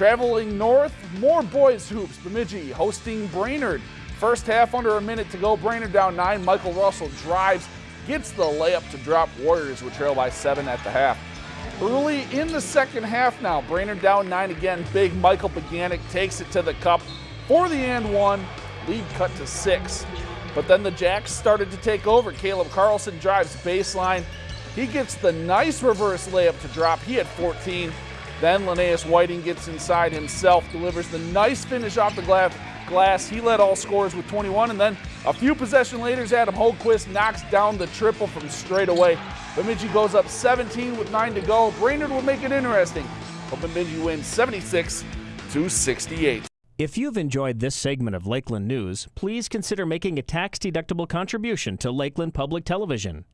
Traveling north, more boys hoops. Bemidji hosting Brainerd. First half under a minute to go. Brainerd down nine. Michael Russell drives, gets the layup to drop Warriors, would trail by seven at the half. Early in the second half now, Brainerd down nine again. Big Michael Beganic takes it to the cup for the and one. Lead cut to six. But then the Jacks started to take over. Caleb Carlson drives baseline. He gets the nice reverse layup to drop. He had 14. Then Linnaeus Whiting gets inside himself, delivers the nice finish off the glass. He led all scorers with 21, and then a few possession later, Adam Holquist knocks down the triple from straight away. Bemidji goes up 17 with nine to go. Brainerd will make it interesting, but Bemidji wins 76 to 68. If you've enjoyed this segment of Lakeland News, please consider making a tax-deductible contribution to Lakeland Public Television.